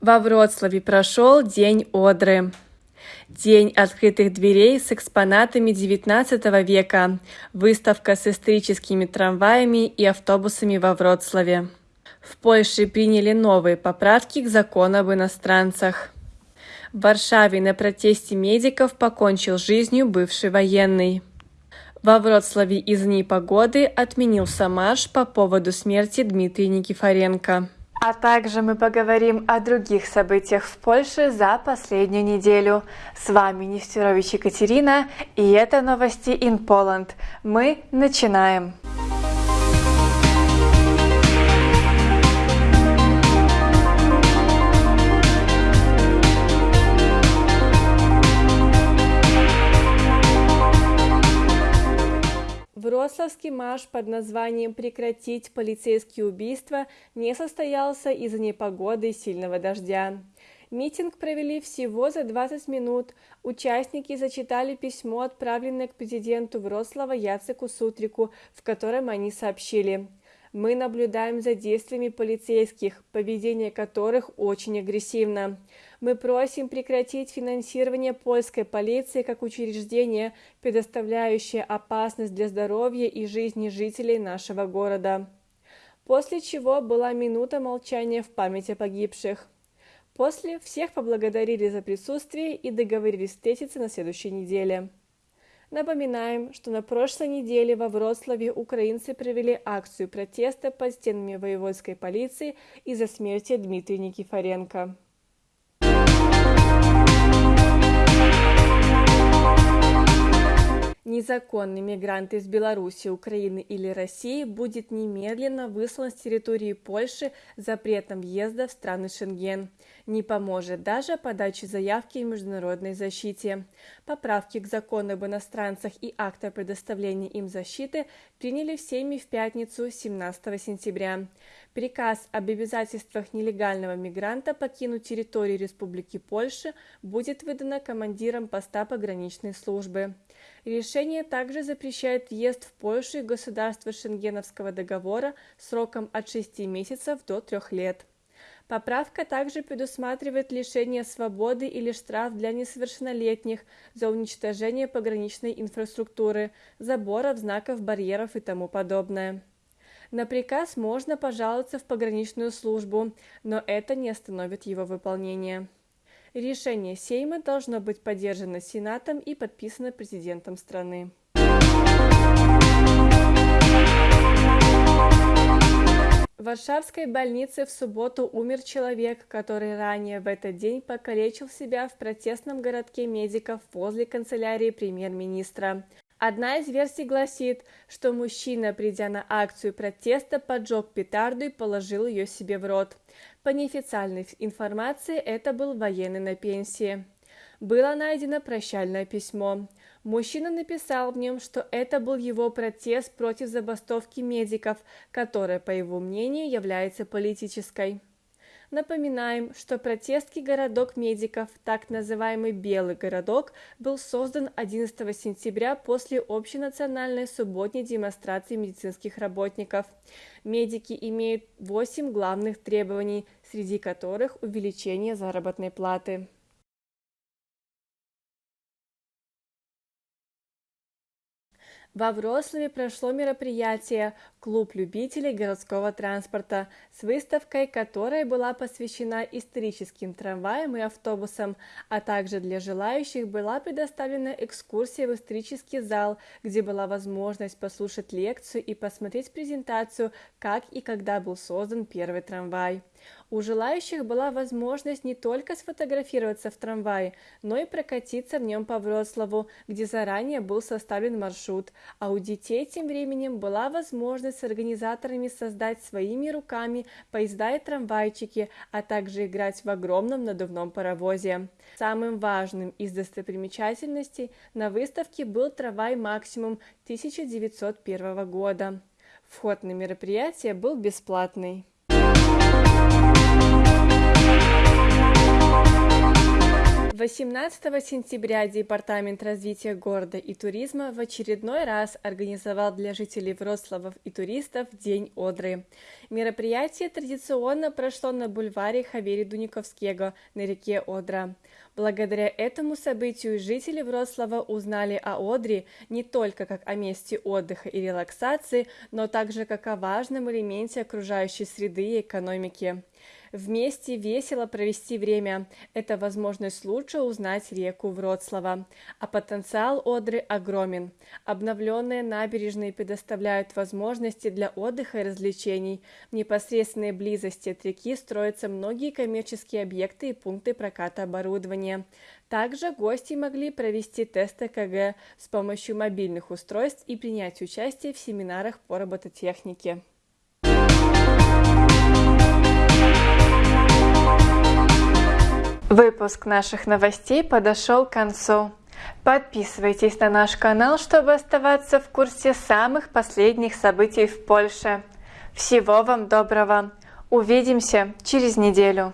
Во Вроцлаве прошел День Одры. День открытых дверей с экспонатами XIX века, выставка с историческими трамваями и автобусами во Вроцлаве. В Польше приняли новые поправки к закону об иностранцах. В Варшаве на протесте медиков покончил жизнью бывший военный. Во Вроцлаве из дней погоды отменился марш по поводу смерти Дмитрия Никифоренко. А также мы поговорим о других событиях в Польше за последнюю неделю. С вами Нестерович Екатерина, и это новости in Poland. Мы начинаем. Вроцлавский марш под названием «Прекратить полицейские убийства» не состоялся из-за непогоды и сильного дождя. Митинг провели всего за 20 минут. Участники зачитали письмо, отправленное к президенту Вроцлава Яцеку Сутрику, в котором они сообщили – мы наблюдаем за действиями полицейских, поведение которых очень агрессивно. Мы просим прекратить финансирование польской полиции как учреждения, предоставляющее опасность для здоровья и жизни жителей нашего города. После чего была минута молчания в память о погибших. После всех поблагодарили за присутствие и договорились встретиться на следующей неделе. Напоминаем, что на прошлой неделе во Вроцлаве украинцы провели акцию протеста под стенами воеводской полиции из-за смерти Дмитрия Никифоренко. Незаконный мигрант из Беларуси, Украины или России будет немедленно выслан с территории Польши запретом въезда в страны Шенген. Не поможет даже подача заявки в международной защите. Поправки к закону об иностранцах и акт о предоставлении им защиты приняли в Сейме в пятницу 17 сентября. Приказ об обязательствах нелегального мигранта покинуть территорию Республики Польши будет выдано командиром поста пограничной службы. Решение также запрещает въезд в Польшу и государство Шенгеновского договора сроком от 6 месяцев до 3 лет. Поправка также предусматривает лишение свободы или штраф для несовершеннолетних за уничтожение пограничной инфраструктуры, заборов, знаков, барьеров и тому подобное. На приказ можно пожаловаться в пограничную службу, но это не остановит его выполнение. Решение Сейма должно быть поддержано Сенатом и подписано президентом страны. В Варшавской больнице в субботу умер человек, который ранее в этот день покалечил себя в протестном городке медиков возле канцелярии премьер-министра. Одна из версий гласит, что мужчина, придя на акцию протеста, поджег петарду и положил ее себе в рот. По неофициальной информации, это был военный на пенсии. Было найдено прощальное письмо. Мужчина написал в нем, что это был его протест против забастовки медиков, которая, по его мнению, является политической. Напоминаем, что протестский городок медиков, так называемый Белый городок, был создан 11 сентября после общенациональной субботней демонстрации медицинских работников. Медики имеют 8 главных требований, среди которых увеличение заработной платы. Во Вроцлаве прошло мероприятие «Клуб любителей городского транспорта» с выставкой, которая была посвящена историческим трамваям и автобусам, а также для желающих была предоставлена экскурсия в исторический зал, где была возможность послушать лекцию и посмотреть презентацию, как и когда был создан первый трамвай. У желающих была возможность не только сфотографироваться в трамвае, но и прокатиться в нем по Вроцлаву, где заранее был составлен маршрут, а у детей тем временем была возможность с организаторами создать своими руками поезда и трамвайчики, а также играть в огромном надувном паровозе. Самым важным из достопримечательностей на выставке был трамвай «Максимум» 1901 года. Вход на мероприятие был бесплатный. 18 сентября Департамент развития города и туризма в очередной раз организовал для жителей Вроцлава и туристов День Одры. Мероприятие традиционно прошло на бульваре Хавери Дуниковского на реке Одра. Благодаря этому событию жители Вроцлава узнали о Одре не только как о месте отдыха и релаксации, но также как о важном элементе окружающей среды и экономики. Вместе весело провести время – это возможность лучше узнать реку Вроцлава. А потенциал Одры огромен. Обновленные набережные предоставляют возможности для отдыха и развлечений. В непосредственной близости от реки строятся многие коммерческие объекты и пункты проката оборудования. Также гости могли провести тесты КГ с помощью мобильных устройств и принять участие в семинарах по робототехнике. Выпуск наших новостей подошел к концу. Подписывайтесь на наш канал, чтобы оставаться в курсе самых последних событий в Польше. Всего вам доброго! Увидимся через неделю!